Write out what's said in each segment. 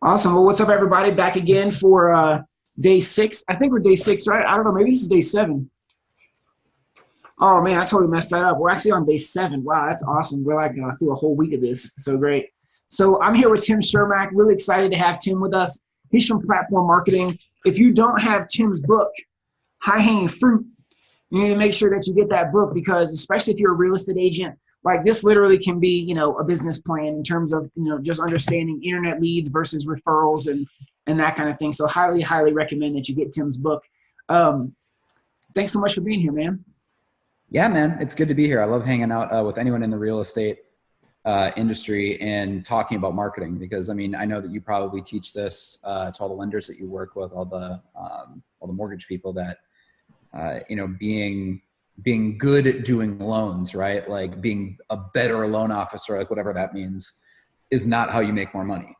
Awesome. Well, what's up, everybody? Back again for uh, day six. I think we're day six, right? I don't know. Maybe this is day seven. Oh man, I totally messed that up. We're actually on day seven. Wow, that's awesome. We're like uh, through a whole week of this. So great. So I'm here with Tim Chermak. Really excited to have Tim with us. He's from Platform Marketing. If you don't have Tim's book, High Hanging Fruit, you need to make sure that you get that book because especially if you're a real estate agent, like this literally can be, you know, a business plan in terms of, you know, just understanding internet leads versus referrals and, and that kind of thing. So highly, highly recommend that you get Tim's book. Um, thanks so much for being here, man. Yeah, man, it's good to be here. I love hanging out uh, with anyone in the real estate uh, industry and talking about marketing because I mean I know that you probably teach this uh, to all the lenders that you work with, all the um, all the mortgage people that uh, you know being being good at doing loans, right? Like being a better loan officer, like whatever that means, is not how you make more money,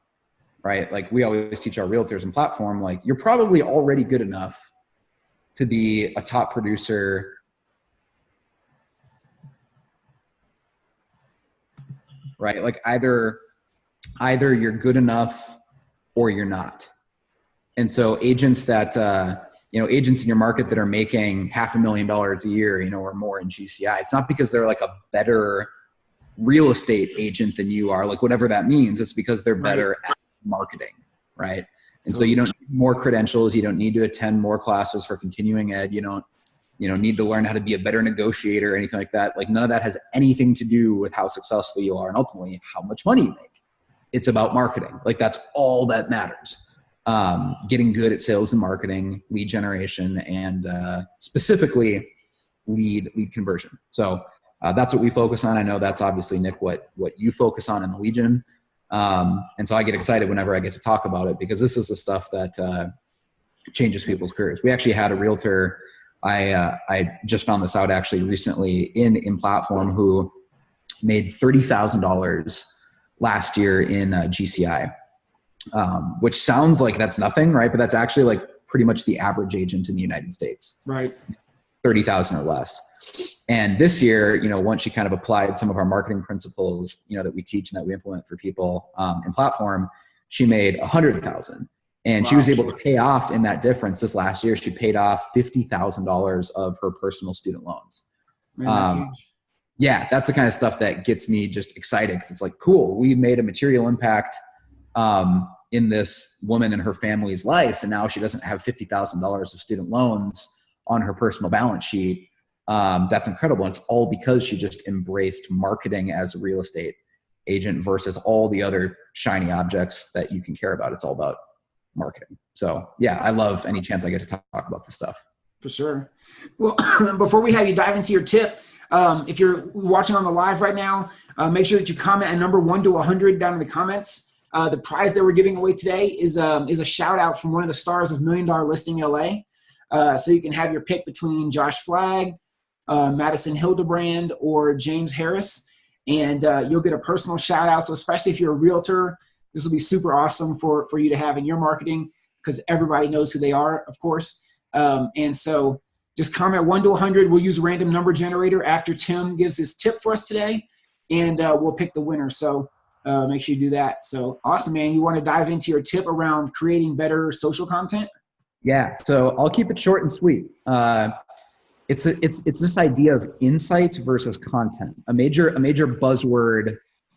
right? Like we always teach our realtors and platform, like you're probably already good enough to be a top producer right? Like either either you're good enough or you're not. And so agents that uh, you know agents in your market that are making half a million dollars a year, you know, or more in GCI, it's not because they're like a better real estate agent than you are, like whatever that means. It's because they're better right. at marketing, right? And so you don't need more credentials. You don't need to attend more classes for continuing ed. You don't you know need to learn how to be a better negotiator or anything like that like none of that has anything to do with how successful you are and ultimately how much money you make it's about marketing like that's all that matters um, getting good at sales and marketing lead generation and uh, specifically lead lead conversion. So uh, that's what we focus on. I know that's obviously nick what what you focus on in the legion um, and so i get excited whenever i get to talk about it because this is the stuff that uh, changes people's careers. We actually had a realtor I uh, I just found this out actually recently in in platform who made thirty thousand dollars last year in uh, GCI, um, which sounds like that's nothing, right? But that's actually like pretty much the average agent in the United States, right? Thirty thousand or less. And this year, you know, once she kind of applied some of our marketing principles, you know, that we teach and that we implement for people um, in platform, she made a hundred thousand and wow. she was able to pay off in that difference this last year she paid off $50000 of her personal student loans Man, um, yeah that's the kind of stuff that gets me just excited because it's like cool we made a material impact um, in this woman and her family's life and now she doesn't have $50000 of student loans on her personal balance sheet um, that's incredible and it's all because she just embraced marketing as a real estate agent versus all the other shiny objects that you can care about it's all about marketing. So yeah, I love any chance I get to talk about this stuff. For sure. Well, before we have you dive into your tip, um, if you're watching on the live right now, uh, make sure that you comment a number one to a 100 down in the comments. Uh, the prize that we're giving away today is um, is a shout out from one of the stars of Million Dollar Listing LA. Uh, so you can have your pick between Josh Flagg, uh, Madison Hildebrand, or James Harris, and uh, you'll get a personal shout out. So especially if you're a realtor this will be super awesome for, for you to have in your marketing because everybody knows who they are, of course. Um, and so just comment 1 to 100. We'll use a random number generator after Tim gives his tip for us today, and uh, we'll pick the winner. So uh, make sure you do that. So awesome, man. You want to dive into your tip around creating better social content? Yeah, so I'll keep it short and sweet. Uh, it's, a, it's, it's this idea of insight versus content, a major, a major buzzword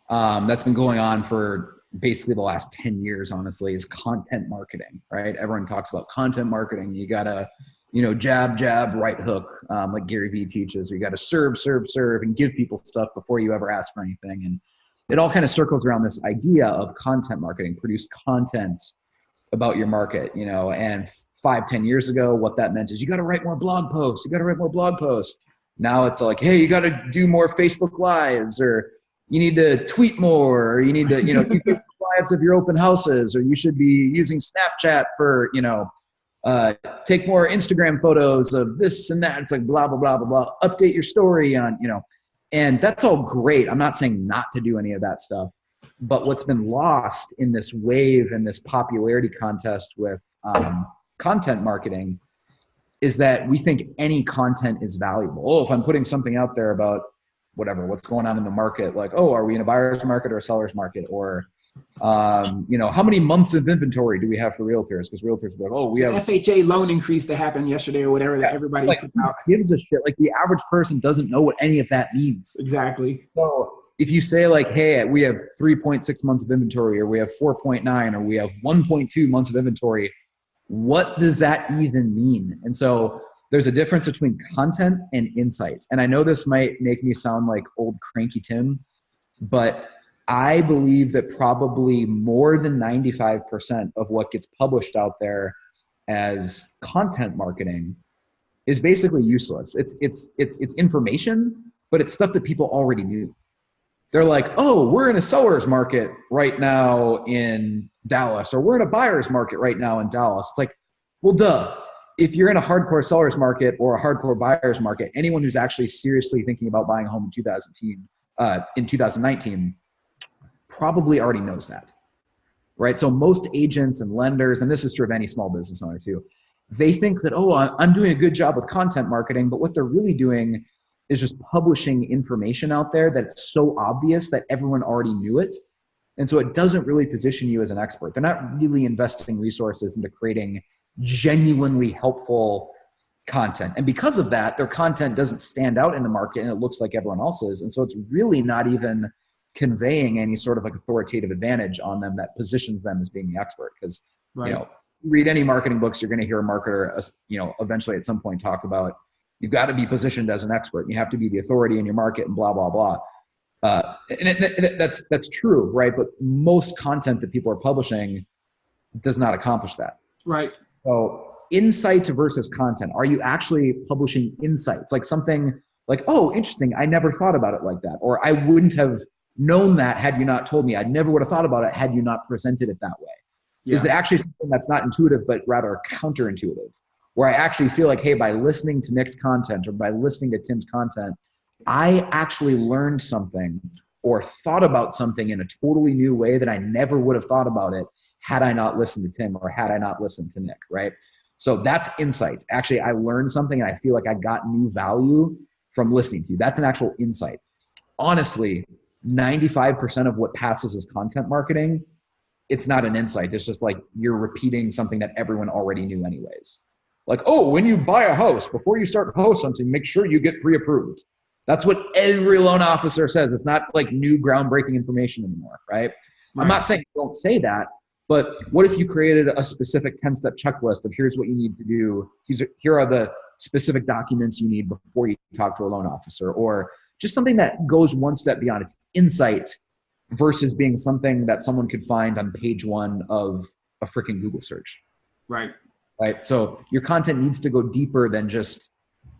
um, that's been going on for basically the last 10 years honestly is content marketing right everyone talks about content marketing you gotta you know jab jab right hook um, like gary vee teaches you gotta serve serve serve and give people stuff before you ever ask for anything and it all kind of circles around this idea of content marketing produce content about your market you know and five ten years ago what that meant is you got to write more blog posts you got to write more blog posts. Now it's like hey you got to do more facebook lives or you need to tweet more or you need to you know keep lives of your open houses or you should be using snapchat for you know uh, take more instagram photos of this and that. It's like blah blah blah blah blah. Update your story on you know and that's all great. I'm not saying not to do any of that stuff. But what's been lost in this wave and this popularity contest with um, content marketing is that we think any content is valuable. Oh if i'm putting something out there about whatever what's going on in the market like oh are we in a buyer's market or a seller's market? Or um, you know, how many months of inventory do we have for realtors? Because realtors are like, oh, we have FHA loan increase that happened yesterday or whatever that everybody like puts out. gives a shit. Like the average person doesn't know what any of that means. Exactly. So if you say like, hey, we have 3.6 months of inventory, or we have 4.9, or we have 1.2 months of inventory, what does that even mean? And so there's a difference between content and insight. And I know this might make me sound like old cranky Tim, but I believe that probably more than 95% of what gets published out there as content marketing is basically useless. It's it's it's it's information, but it's stuff that people already knew. They're like, "Oh, we're in a seller's market right now in Dallas or we're in a buyer's market right now in Dallas." It's like, "Well, duh. If you're in a hardcore seller's market or a hardcore buyer's market, anyone who's actually seriously thinking about buying a home in 2010 uh, in 2019 probably already knows that, right? So most agents and lenders, and this is true of any small business owner too, they think that, oh, I'm doing a good job with content marketing, but what they're really doing is just publishing information out there that's so obvious that everyone already knew it. And so it doesn't really position you as an expert. They're not really investing resources into creating genuinely helpful content. And because of that, their content doesn't stand out in the market and it looks like everyone else's. And so it's really not even conveying any sort of like authoritative advantage on them that positions them as being the expert. Because Right. you know, read any marketing books, you're going to hear a marketer, you know, eventually at some point talk about you've got to be positioned as an expert. You have to be the authority in your market, and blah blah blah. Uh, and it, it, that's that's true, right? But most content that people are publishing does not accomplish that. right. So insights versus content. Are you actually publishing insights? Like something like, oh, interesting. I never thought about it like that. Or I wouldn't have known that had you not told me. I never would have thought about it had you not presented it that way. Yeah. Is it actually something that's not intuitive, but rather counterintuitive? Where I actually feel like, hey, by listening to Nick's content or by listening to Tim's content, I actually learned something or thought about something in a totally new way that I never would have thought about it had I not listened to Tim or had I not listened to Nick, right? So that's insight. Actually, I learned something and I feel like I got new value from listening to you. That's an actual insight. Honestly, 95% of what passes as content marketing, it's not an insight. It's just like you're repeating something that everyone already knew, anyways. Like, oh, when you buy a house, before you start house hunting, make sure you get pre approved. That's what every loan officer says. It's not like new groundbreaking information anymore, right? I'm not saying don't say that, but what if you created a specific 10 step checklist of here's what you need to do? Here are the specific documents you need before you talk to a loan officer, or just something that goes one step beyond its insight versus being something that someone could find on page one of a freaking Google search, Right. right? So your content needs to go deeper than just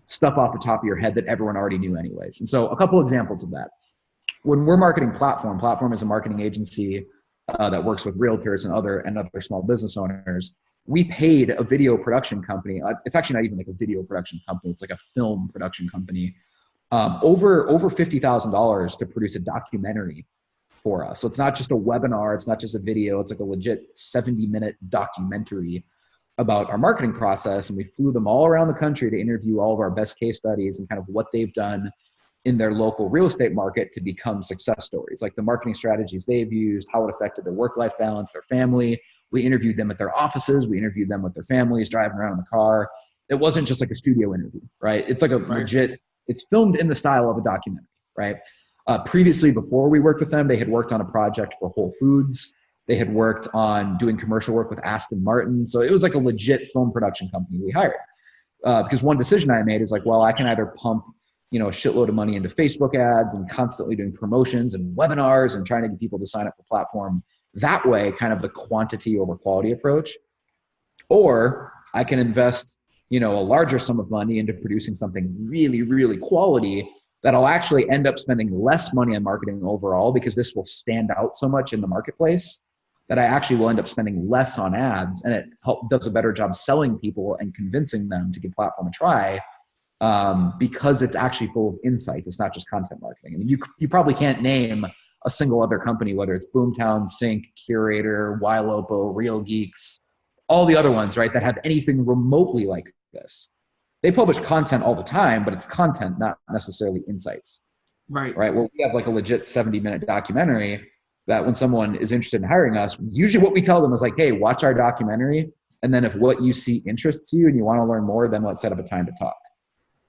stuff off the top of your head that everyone already knew anyways. And so a couple examples of that. When we're marketing Platform, Platform is a marketing agency uh, that works with realtors and other and other small business owners. We paid a video production company. uh, It's actually not even like a video production company. It's like a film production company. Um, over over fifty thousand dollars to produce a documentary for us. So it's not just a webinar. It's not just a video. It's like a legit seventy minute documentary about our marketing process. And we flew them all around the country to interview all of our best case studies and kind of what they've done in their local real estate market to become success stories, like the marketing strategies they've used, how it affected their work life balance, their family. We interviewed them at their offices, we interviewed them with their families, driving around in the car. It wasn't just like a studio interview, right? It's like a Right. legit, it's filmed in the style of a documentary, right? Uh, previously, before we worked with them, they had worked on a project for Whole Foods. They had worked on doing commercial work with Aston Martin. So it was like a legit film production company we hired. Uh, because one decision I made is like, well, I can either pump you know a shitload of money into facebook ads and constantly doing promotions and webinars and trying to get people to sign up for platform that way kind of the quantity over quality approach or i can invest you know a larger sum of money into producing something really really quality that i'll actually end up spending less money on marketing overall because this will stand out so much in the marketplace that i actually will end up spending less on ads and it help, does a better job selling people and convincing them to give platform a try um, because it's actually full of insight. It's not just content marketing. I mean, you you probably can't name a single other company, whether it's Boomtown, Sync, Curaytor, Ylopo, Real Geeks, all the other ones, right, that have anything remotely like this. They publish content all the time, but it's content, not necessarily insights, Right. right? Where we have like a legit 70 minute documentary, that when someone is interested in hiring us, usually what we tell them is like, hey, watch our documentary. And then if what you see interests you and you want to learn more, then let's set up a time to talk.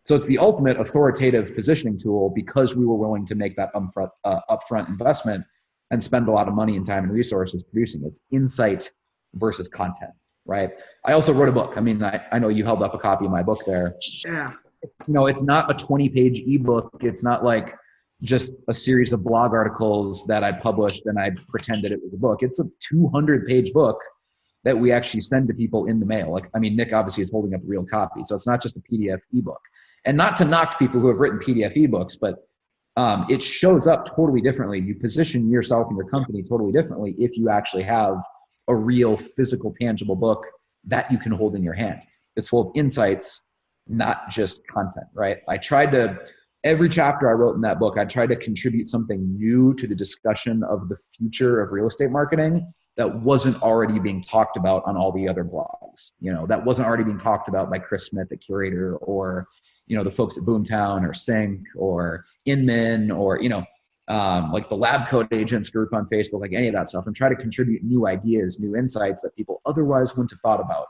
So it's the ultimate authoritative positioning tool because we were willing to make that upfront, uh, upfront investment and spend a lot of money and time and resources producing. It's insight versus content, right? I also wrote a book. I mean, I, I know you held up a copy of my book there. Yeah. You know, it's not a 20 page ebook. It's not like just a series of blog articles that I published and I pretended it was a book. It's a 200 page book that we actually send to people in the mail. Like, I mean, Nick obviously is holding up a real copy. So it's not just a PDF ebook and not to knock people who have written PDF ebooks, but um, it shows up totally differently. You position yourself and your company totally differently if you actually have a real physical, tangible book that you can hold in your hand. It's full of insights, not just content, right? I tried to, every chapter I wrote in that book, I tried to contribute something new to the discussion of the future of real estate marketing that wasn't already being talked about on all the other blogs. You know, that wasn't already being talked about by Chris Smith the Curaytor, or you know the folks at Boomtown or Sync or Inman or you know um, like the Lab Coat Agents group on Facebook, like any of that stuff, and try to contribute new ideas, new insights that people otherwise wouldn't have thought about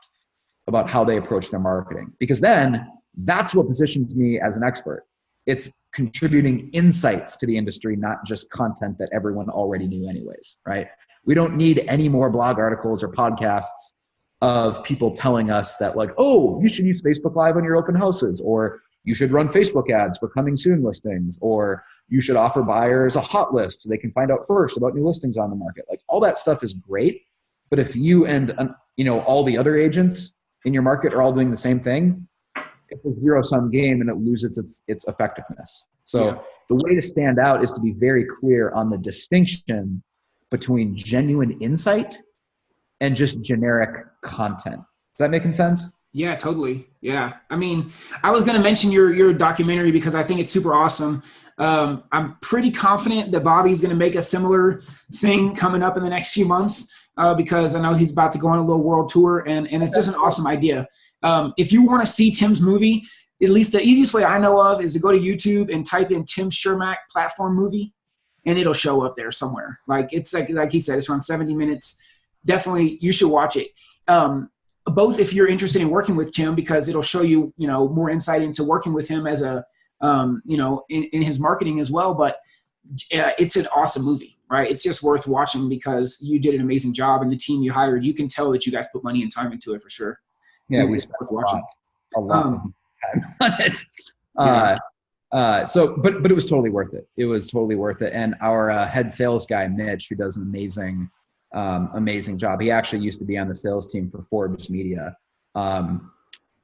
about how they approach their marketing. Because then that's what positions me as an expert. It's contributing insights to the industry, not just content that everyone already knew anyways, right? We don't need any more blog articles or podcasts of people telling us that like, oh, you should use Facebook Live on your open houses, or you should run Facebook ads for coming soon listings, or you should offer buyers a hot list so they can find out first about new listings on the market. Like all that stuff is great, but if you and you know all the other agents in your market are all doing the same thing, it's a zero sum game and it loses its its effectiveness. So yeah. the way to stand out is to be very clear on the distinction between genuine insight and just generic content. Is that making sense? Yeah, totally. Yeah. I mean, I was going to mention your, your documentary because I think it's super awesome. Um, I'm pretty confident that Bobby's going to make a similar thing coming up in the next few months uh, because I know he's about to go on a little world tour and, and it's just an awesome idea. Um, if you want to see Tim's movie, at least the easiest way I know of is to go to YouTube and type in Tim Chermak platform movie and it'll show up there somewhere. Like it's like, like he said, it's around 70 minutes definitely you should watch it. Um, both if you're interested in working with Tim because it'll show you, you know, more insight into working with him as a, um, you know, in, in his marketing as well. But uh, it's an awesome movie, right? It's just worth watching because you did an amazing job and the team you hired, you can tell that you guys put money and time into it for sure. Yeah, we spent a lot, a lot um, on it. Uh, uh, so, but but it was totally worth it. It was totally worth it. And our uh, head sales guy, Mitch, who does an amazing um, amazing job. He actually used to be on the sales team for Forbes Media um,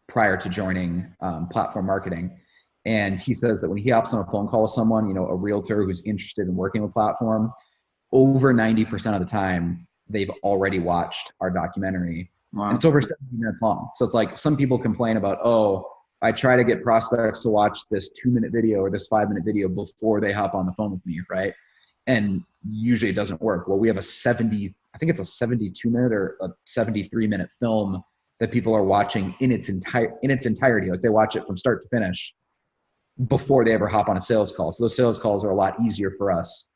prior to joining um, platform marketing. And he says that when he hops on a phone call with someone, you know, a realtor who's interested in working with platform, over 90% of the time, they've already watched our documentary. Wow. And it's over 70 minutes long. So it's like some people complain about, oh, I try to get prospects to watch this two minute video or this five minute video before they hop on the phone with me, right? And usually it doesn't work. Well, we have a 70 I think it's a 72 minute or a 73 minute film that people are watching in its entire in its entirety. Like they watch it from start to finish before they ever hop on a sales call. So those sales calls are a lot easier for us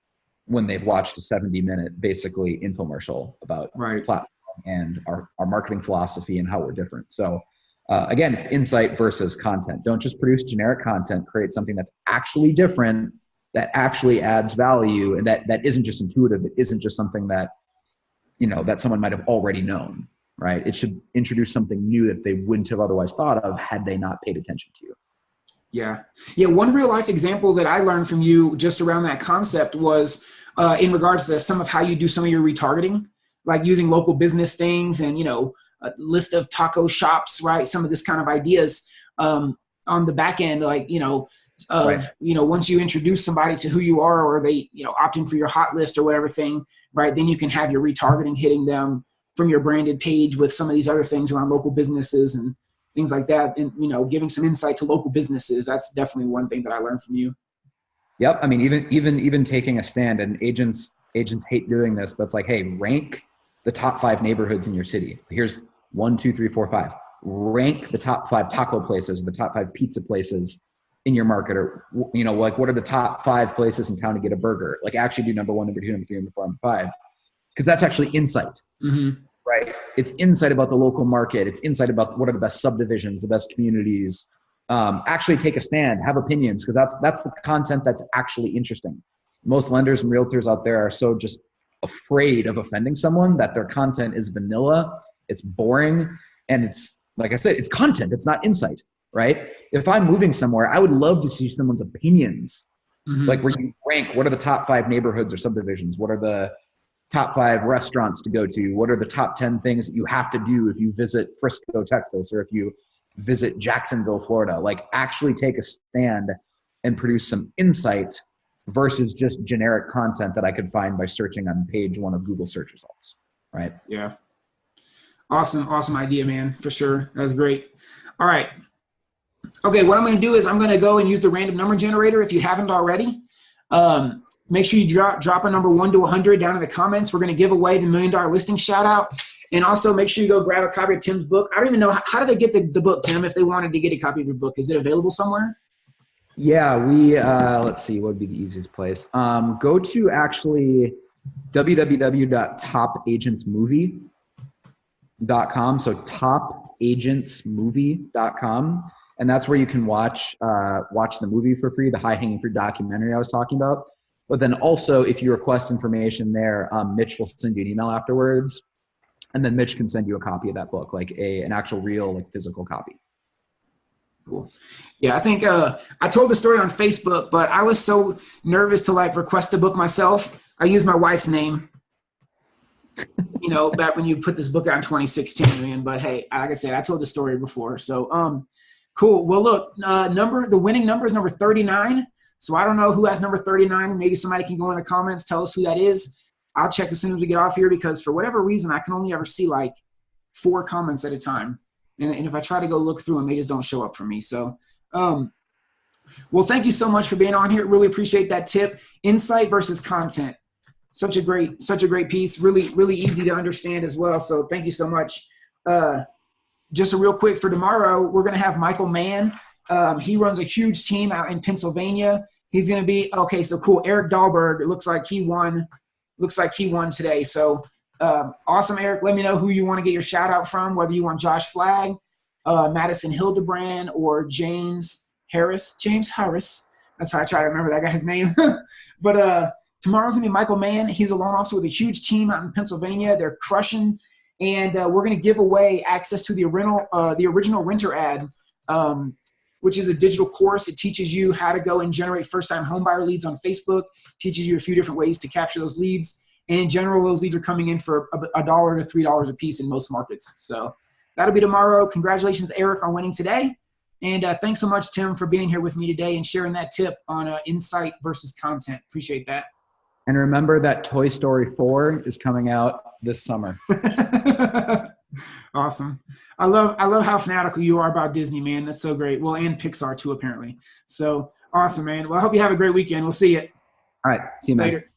when they've watched a 70 minute basically infomercial about right. platform and our, our marketing philosophy and how we're different. So uh, again, it's insight versus content. Don't just produce generic content, create something that's actually different, that actually adds value and that, that isn't just intuitive. It isn't just something that you know that someone might have already known right? It should introduce something new that they wouldn't have otherwise thought of had they not paid attention to you. Yeah. Yeah one real life example that i learned from you just around that concept was uh, in regards to some of how you do some of your retargeting like using local business things and you know a list of taco shops right? Some of this kind of ideas um, on the back end like you know of right. you know once you introduce somebody to who you are or they you know opt in for your hot list or whatever thing right then you can have your retargeting hitting them from your branded page with some of these other things around local businesses and things like that. And you know giving some insight to local businesses that's definitely one thing that i learned from you. Yep. I mean even even even taking a stand and agents agents hate doing this but it's like hey rank the top five neighborhoods in your city. Here's one two three four five. Rank the top five taco places or the top five pizza places in your market or you know like what are the top five places in town to get a burger? Like actually do number one number two number three number four number five. Because that's actually insight. Mm-hmm. right? It's insight about the local market. It's insight about what are the best subdivisions the best communities. Um, actually take a stand have opinions because that's that's the content that's actually interesting. Most lenders and realtors out there are so just afraid of offending someone that their content is vanilla it's boring and it's like i said it's content it's not insight right if i'm moving somewhere i would love to see someone's opinions Mhm. like where you rank what are the top five neighborhoods or subdivisions what are the top five restaurants to go to what are the top 10 things that you have to do if you visit frisco texas or if you visit jacksonville florida like actually take a stand and produce some insight versus just generic content that i could find by searching on page one of google search results right Yeah. Awesome, awesome idea, man, for sure. That was great. All right. Okay, what I'm going to do is I'm going to go and use the random number generator if you haven't already. Um, make sure you drop, drop a number 1 to 100 down in the comments. We're going to give away the Million Dollar Listing shout out. And also make sure you go grab a copy of Tim's book. I don't even know, how, how do they get the, the book, Tim, if they wanted to get a copy of your book? Is it available somewhere? Yeah, we uh, let's see what would be the easiest place. Um, go to actually www.topagentsmovie.com. So topagentsmovie.com, and that's where you can watch uh, watch the movie for free, the high hanging fruit documentary I was talking about. But then also, if you request information there, um, Mitch will send you an email afterwards, and then Mitch can send you a copy of that book, like a an actual real like physical copy. Cool. Yeah, I think uh, I told the story on Facebook, but I was so nervous to like request a book myself. I used my wife's name. you know, back when you put this book out in 2016, man. But hey, like I said, I told the story before. So, um, cool. Well, look, uh, number the winning number is number 39. So I don't know who has number 39. Maybe somebody can go in the comments, tell us who that is. I'll check as soon as we get off here because for whatever reason, I can only ever see like four comments at a time. And, and if I try to go look through them, they just don't show up for me. So, um, well, thank you so much for being on here. Really appreciate that tip. Insight versus content. Such a great, such a great piece. Really, really easy to understand as well. So thank you so much. Uh, just a real quick for tomorrow, we're going to have Michael Mann. Um, he runs a huge team out in Pennsylvania. He's going to be okay. So cool. Eric Dahlberg. It looks like he won. Looks like he won today. So um, awesome, Eric. Let me know who you want to get your shout out from, whether you want Josh Flagg, uh, Madison Hildebrand, or James Harris. James Harris. That's how I try to remember that guy's name. but uh, tomorrow's going to be Michael Mann. He's a loan officer with a huge team out in Pennsylvania. They're crushing. And uh, we're going to give away access to the original, uh, the original renter ad, um, which is a digital course. It teaches you how to go and generate first-time homebuyer leads on Facebook. Teaches you a few different ways to capture those leads. And in general, those leads are coming in for a dollar to three dollars a piece in most markets. So that'll be tomorrow. Congratulations, Eric, on winning today. And uh, thanks so much, Tim, for being here with me today and sharing that tip on uh, insight versus content. Appreciate that. And remember that Toy Story 4 is coming out this summer. awesome. I love I love how fanatical you are about Disney, man. That's so great. Well, and Pixar too, apparently. So awesome, man. Well, I hope you have a great weekend. We'll see you All right. See you, man. later.